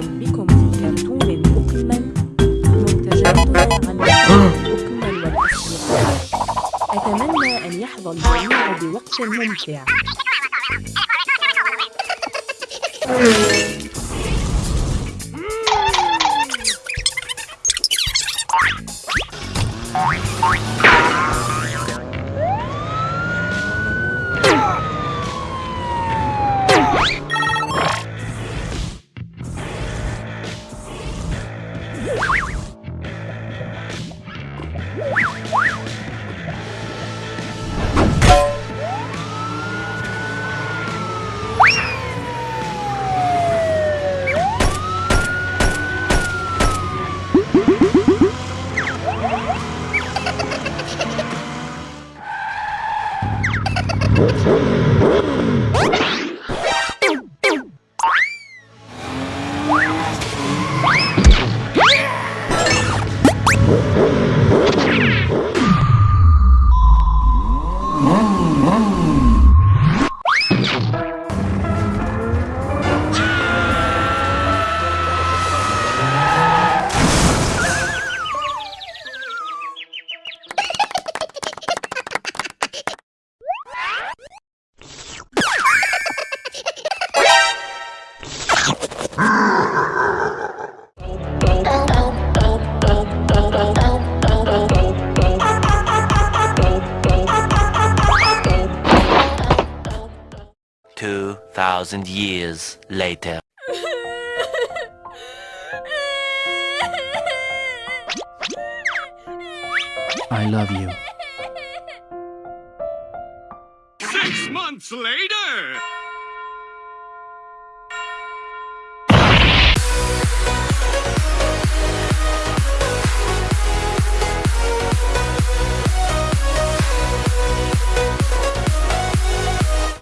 بكم في كرتون بوكيمون منتجات عن بوكيمون والأصدقاء أتمنى أن يحظى الجميع بوقت ممتع Oink, oink. What? Two thousand years later. I love you. Six months later!